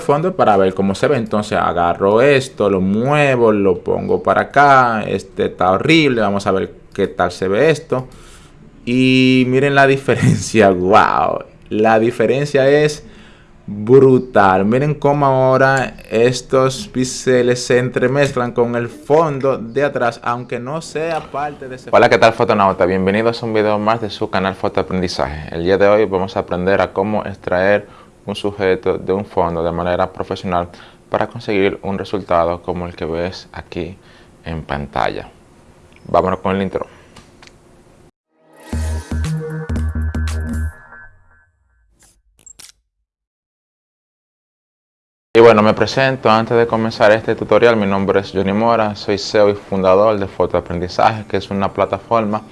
fondo para ver cómo se ve. Entonces agarro esto, lo muevo, lo pongo para acá. Este está horrible. Vamos a ver qué tal se ve esto. Y miren la diferencia. Wow. La diferencia es brutal. Miren cómo ahora estos píxeles se entremezclan con el fondo de atrás, aunque no sea parte de ese... Hola, ¿qué tal fotonauta? Bienvenidos a un video más de su canal Fotoaprendizaje. El día de hoy vamos a aprender a cómo extraer un sujeto de un fondo de manera profesional para conseguir un resultado como el que ves aquí en pantalla. Vámonos con el intro. Y bueno, me presento antes de comenzar este tutorial. Mi nombre es Johnny Mora, soy CEO y fundador de Fotoaprendizaje, que es una plataforma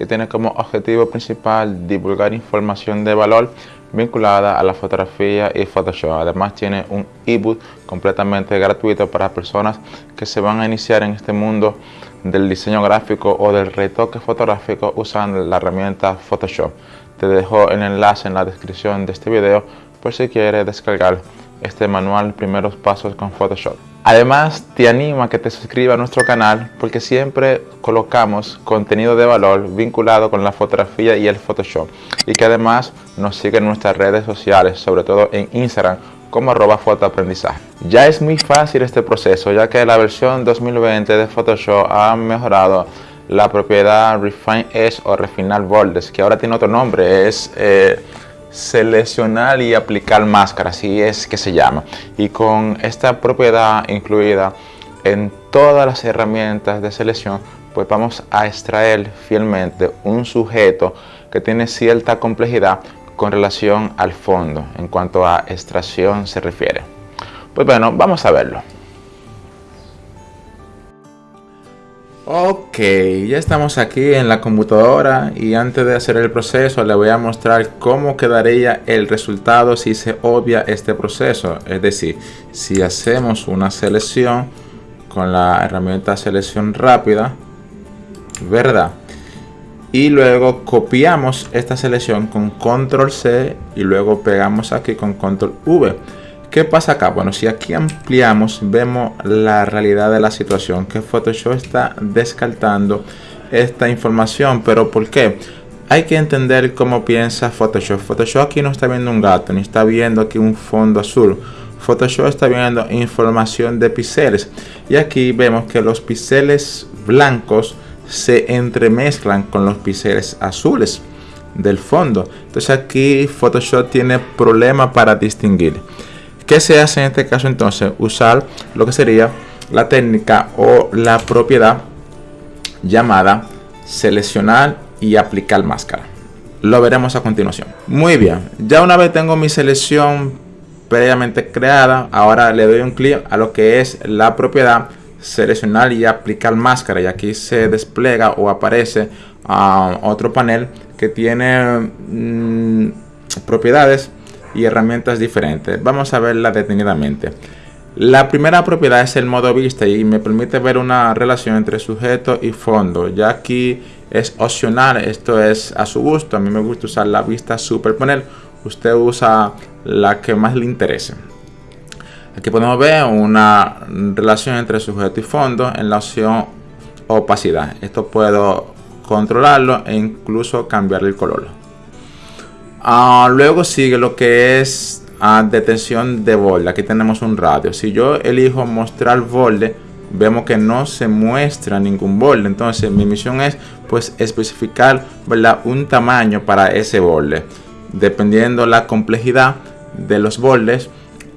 que tiene como objetivo principal divulgar información de valor vinculada a la fotografía y Photoshop. Además tiene un ebook completamente gratuito para personas que se van a iniciar en este mundo del diseño gráfico o del retoque fotográfico usando la herramienta Photoshop. Te dejo el enlace en la descripción de este video por si quieres descargar este manual Primeros Pasos con Photoshop. Además, te animo a que te suscribas a nuestro canal porque siempre colocamos contenido de valor vinculado con la fotografía y el Photoshop y que además nos sigue en nuestras redes sociales, sobre todo en Instagram como arroba fotoaprendizaje. Ya es muy fácil este proceso ya que la versión 2020 de Photoshop ha mejorado la propiedad Refine Edge o Refinar Bordes que ahora tiene otro nombre, es... Eh, seleccionar y aplicar máscara, así es que se llama. Y con esta propiedad incluida en todas las herramientas de selección, pues vamos a extraer fielmente un sujeto que tiene cierta complejidad con relación al fondo en cuanto a extracción se refiere. Pues bueno, vamos a verlo. Ok, ya estamos aquí en la computadora y antes de hacer el proceso le voy a mostrar cómo quedaría el resultado si se obvia este proceso. Es decir, si hacemos una selección con la herramienta selección rápida, ¿verdad? Y luego copiamos esta selección con control C y luego pegamos aquí con control V. ¿Qué pasa acá? Bueno, si aquí ampliamos, vemos la realidad de la situación, que Photoshop está descartando esta información. ¿Pero por qué? Hay que entender cómo piensa Photoshop. Photoshop aquí no está viendo un gato, ni está viendo aquí un fondo azul. Photoshop está viendo información de píxeles. Y aquí vemos que los píxeles blancos se entremezclan con los píxeles azules del fondo. Entonces aquí Photoshop tiene problema para distinguir. ¿Qué se hace en este caso entonces? Usar lo que sería la técnica o la propiedad llamada seleccionar y aplicar máscara. Lo veremos a continuación. Muy bien, ya una vez tengo mi selección previamente creada, ahora le doy un clic a lo que es la propiedad seleccionar y aplicar máscara y aquí se despliega o aparece ah, otro panel que tiene mm, propiedades y herramientas diferentes. Vamos a verla detenidamente. La primera propiedad es el modo vista y me permite ver una relación entre sujeto y fondo. Ya aquí es opcional, esto es a su gusto. A mí me gusta usar la vista superponer. Usted usa la que más le interese. Aquí podemos ver una relación entre sujeto y fondo en la opción opacidad. Esto puedo controlarlo e incluso cambiar el color. Ah, luego sigue lo que es ah, detención de borde. Aquí tenemos un radio. Si yo elijo mostrar borde, vemos que no se muestra ningún borde. Entonces mi misión es pues especificar un tamaño para ese borde. Dependiendo la complejidad de los bordes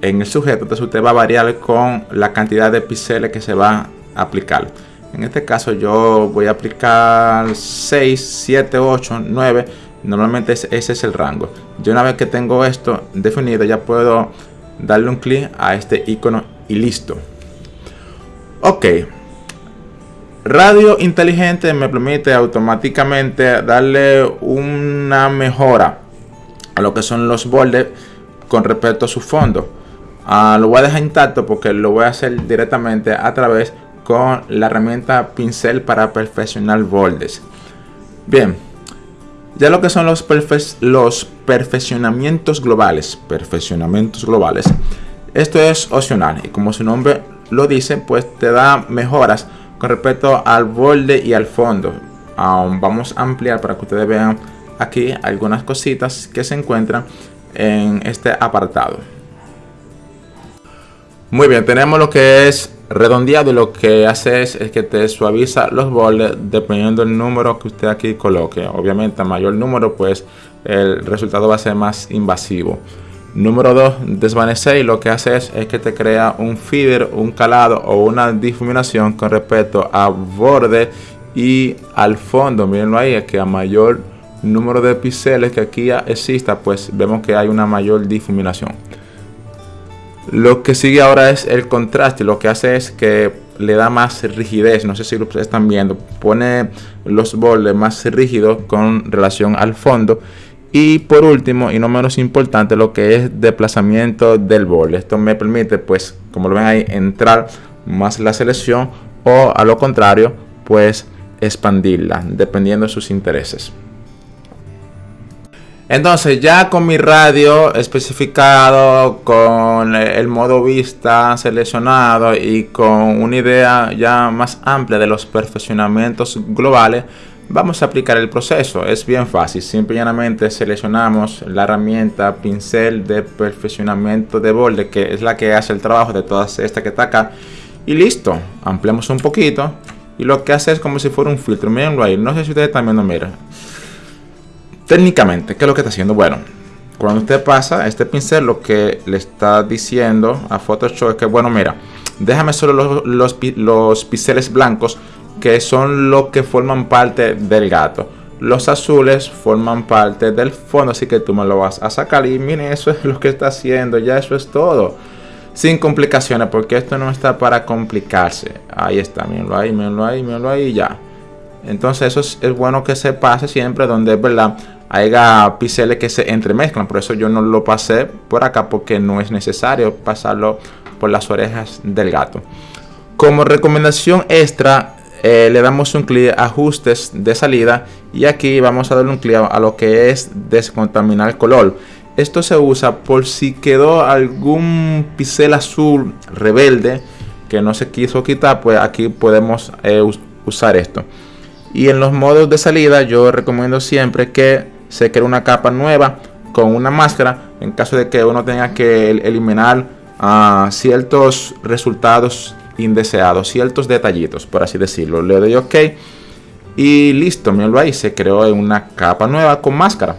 en el sujeto, entonces usted va a variar con la cantidad de píxeles que se va a aplicar. En este caso yo voy a aplicar 6, 7, 8, 9 Normalmente ese es el rango. Yo una vez que tengo esto definido ya puedo darle un clic a este icono y listo. Ok. Radio inteligente me permite automáticamente darle una mejora a lo que son los bordes con respecto a su fondo. Ah, lo voy a dejar intacto porque lo voy a hacer directamente a través con la herramienta pincel para perfeccionar bordes. Bien, ya lo que son los, los perfeccionamientos globales, perfeccionamientos globales, Esto es opcional y como su nombre lo dice, pues te da mejoras con respecto al borde y al fondo. vamos a ampliar para que ustedes vean aquí algunas cositas que se encuentran en este apartado. Muy bien, tenemos lo que es redondeado lo que hace es, que te suaviza los bordes dependiendo del número que usted aquí coloque. Obviamente a mayor número pues el resultado va a ser más invasivo. Número 2, desvanecer y lo que hace es, que te crea un feeder, un calado o una difuminación con respecto a borde y al fondo. Mírenlo ahí, es que a mayor número de píxeles que aquí exista, pues vemos que hay una mayor difuminación. Lo que sigue ahora es el contraste. Lo que hace es que le da más rigidez. No sé si lo están viendo. Pone los bordes más rígidos con relación al fondo. Y por último, y no menos importante, lo que es desplazamiento del borde. Esto me permite, pues, como lo ven ahí, entrar más la selección o a lo contrario, pues expandirla, dependiendo de sus intereses. Entonces ya con mi radio especificado, con el modo vista seleccionado y con una idea ya más amplia de los perfeccionamientos globales, vamos a aplicar el proceso. Es bien fácil, simple llanamente seleccionamos la herramienta pincel de perfeccionamiento de borde, que es la que hace el trabajo de todas estas que está acá. Y listo, ampliamos un poquito y lo que hace es como si fuera un filtro. Mirenlo ahí, no sé si ustedes están viendo, mira Técnicamente, ¿qué es lo que está haciendo? Bueno, cuando usted pasa este pincel, lo que le está diciendo a Photoshop es que, bueno, mira, déjame solo los, los, pinceles blancos que son los que forman parte del gato. Los azules forman parte del fondo, así que tú me lo vas a sacar. Y miren, eso es lo que está haciendo, ya eso es todo. Sin complicaciones, porque esto no está para complicarse. Ahí está, mírenlo ahí, mírenlo ahí, mírenlo ahí, ya. Entonces eso es, es, bueno que se pase siempre donde es verdad haya píxeles que se entremezclan. Por eso yo no lo pasé por acá porque no es necesario pasarlo por las orejas del gato. Como recomendación extra eh, le damos un clic ajustes de salida y aquí vamos a darle un clic a lo que es descontaminar color. Esto se usa por si quedó algún píxel azul rebelde que no se quiso quitar, pues aquí podemos eh, usar esto. Y en los modos de salida yo recomiendo siempre que se cree una capa nueva con una máscara en caso de que uno tenga que eliminar ah, ciertos resultados indeseados, ciertos detallitos, por así decirlo. Le doy OK y listo, míralo ahí, se creó una capa nueva con máscara.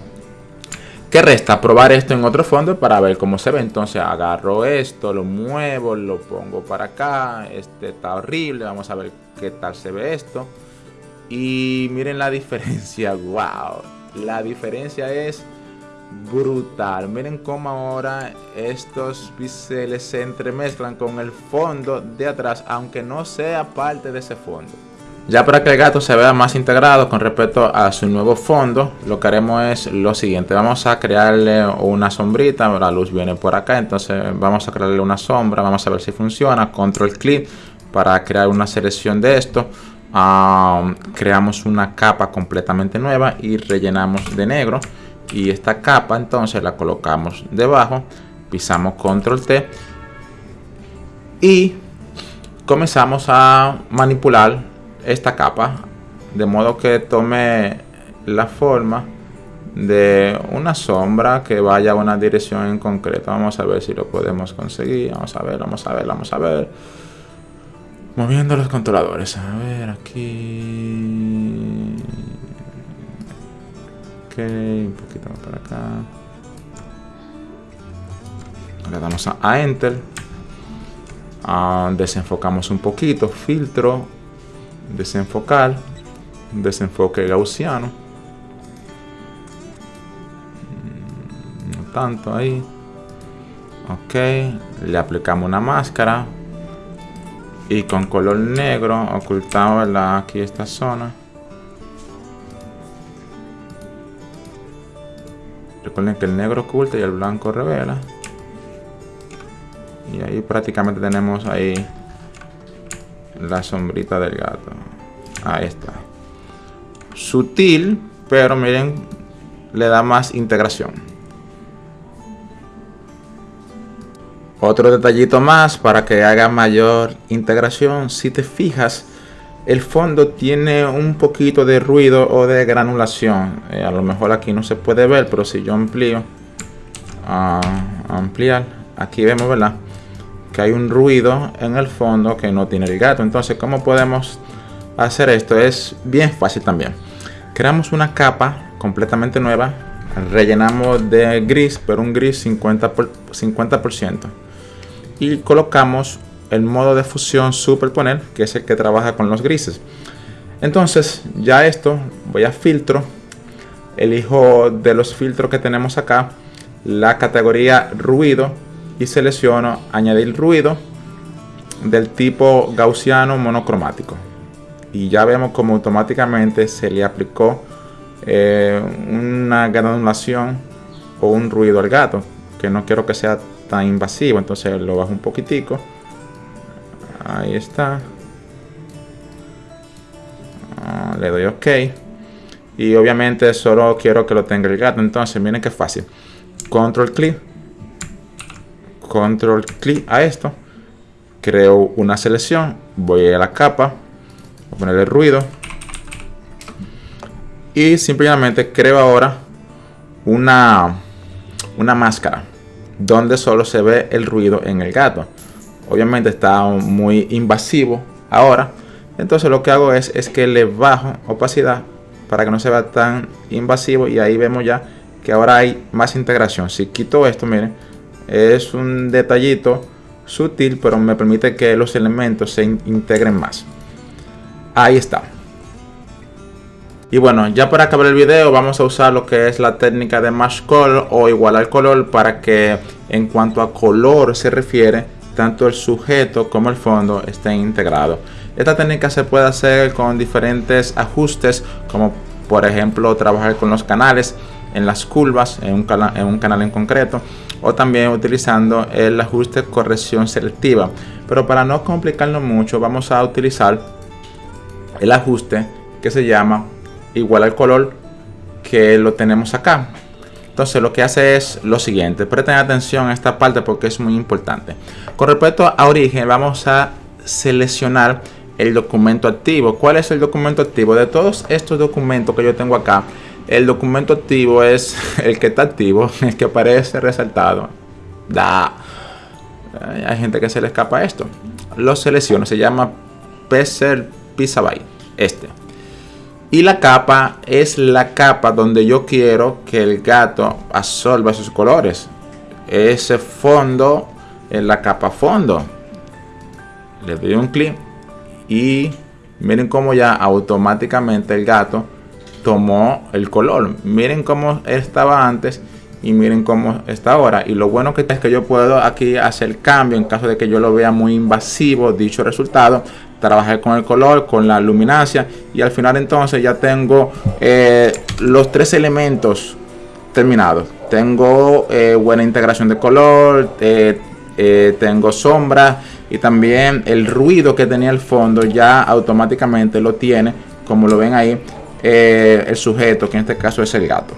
¿Qué resta? Probar esto en otro fondo para ver cómo se ve. Entonces agarro esto, lo muevo, lo pongo para acá. Este está horrible. Vamos a ver qué tal se ve esto. Y miren la diferencia. ¡Wow! La diferencia es brutal. Miren cómo ahora estos píxeles se entremezclan con el fondo de atrás, aunque no sea parte de ese fondo. Ya para que el gato se vea más integrado con respecto a su nuevo fondo, lo que haremos es lo siguiente. Vamos a crearle una sombrita, la luz viene por acá, entonces vamos a crearle una sombra, vamos a ver si funciona. Control clic para crear una selección de esto creamos una capa completamente nueva y rellenamos de negro. Y esta capa entonces la colocamos debajo pisamos control T y comenzamos a manipular esta capa de modo que tome la forma de una sombra que vaya a una dirección en concreto. Vamos a ver si lo podemos conseguir. Vamos a ver vamos a ver vamos a ver Moviendo los controladores. A ver, aquí... Ok, un poquito más para acá. Le damos a, Enter. Ah, desenfocamos un poquito. Filtro. Desenfocar. Desenfoque gaussiano. Mm, no tanto ahí. Ok. Le aplicamos una máscara y con color negro ocultamos aquí esta zona. Recuerden que el negro oculta y el blanco revela. Y ahí prácticamente tenemos ahí la sombrita del gato. Ahí está. Sutil pero miren le da más integración Otro detallito más para que haga mayor integración. Si te fijas, el fondo tiene un poquito de ruido o de granulación. Eh, a lo mejor aquí no se puede ver, pero si yo amplío, a ampliar, aquí vemos, ¿verdad? Que hay un ruido en el fondo que no tiene el gato. Entonces, ¿cómo podemos hacer esto? Es bien fácil también. Creamos una capa completamente nueva. Rellenamos de gris, pero un gris 50%. Por 50% y colocamos el modo de fusión superponer, que es el que trabaja con los grises. Entonces, ya esto, voy a filtro, elijo de los filtros que tenemos acá la categoría ruido y selecciono añadir ruido del tipo gaussiano monocromático. Y ya vemos como automáticamente se le aplicó eh, una granulación o un ruido al gato, que no quiero que sea tan invasivo, entonces lo bajo un poquitico. Ahí está. Ah, le doy OK. Y obviamente solo quiero que lo tenga el gato. Entonces, miren qué fácil. Control clic. Control clic a esto. Creo una selección. Voy a la capa. Voy a ponerle ruido. Y simplemente creo ahora una, una máscara donde solo se ve el ruido en el gato. Obviamente está muy invasivo ahora. Entonces lo que hago es, es que le bajo opacidad para que no se vea tan invasivo y ahí vemos ya que ahora hay más integración. Si quito esto, miren, es un detallito sutil, pero me permite que los elementos se integren más. Ahí está. Y bueno, ya para acabar el video vamos a usar lo que es la técnica de Match Color o igualar color para que en cuanto a color se refiere, tanto el sujeto como el fondo estén integrados. Esta técnica se puede hacer con diferentes ajustes como por ejemplo trabajar con los canales en las curvas en un, en un canal en concreto o también utilizando el ajuste corrección selectiva. Pero para no complicarlo mucho vamos a utilizar el ajuste que se llama igual al color que lo tenemos acá. Entonces lo que hace es lo siguiente, presten atención a esta parte porque es muy importante. Con respecto a origen vamos a seleccionar el documento activo. ¿Cuál es el documento activo? De todos estos documentos que yo tengo acá, el documento activo es el que está activo, el que aparece resaltado. Da. Hay gente que se le escapa esto. Lo selecciono, se llama Pixel Pixabay. Este. Y la capa es la capa donde yo quiero que el gato absorba sus colores. Ese fondo es la capa fondo. Le doy un clic y miren cómo ya automáticamente el gato tomó el color. Miren cómo estaba antes y miren cómo está ahora. Y lo bueno que es que yo puedo aquí hacer cambio en caso de que yo lo vea muy invasivo dicho resultado trabajar con el color, con la luminancia y al final entonces ya tengo eh, los tres elementos terminados. Tengo eh, buena integración de color, eh, tengo sombra y también el ruido que tenía el fondo ya automáticamente lo tiene, como lo ven ahí, el sujeto, que en este caso es el gato.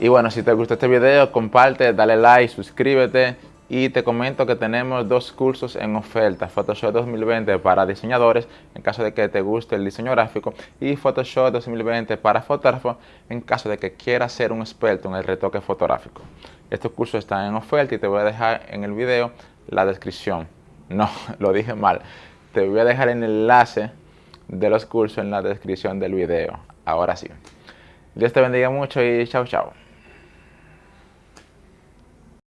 Y bueno, si te gustó este video, comparte, dale like, suscríbete y te comento que tenemos dos cursos en oferta, Photoshop 2020 para diseñadores en caso de que te guste el diseño gráfico y Photoshop 2020 para fotógrafos en caso de que quieras ser un experto en el retoque fotográfico. Estos cursos están en oferta y te voy a dejar en el video la descripción. No, lo dije mal. Te voy a dejar el enlace de los cursos en la descripción del video. Ahora sí. Dios te bendiga mucho y chao chao.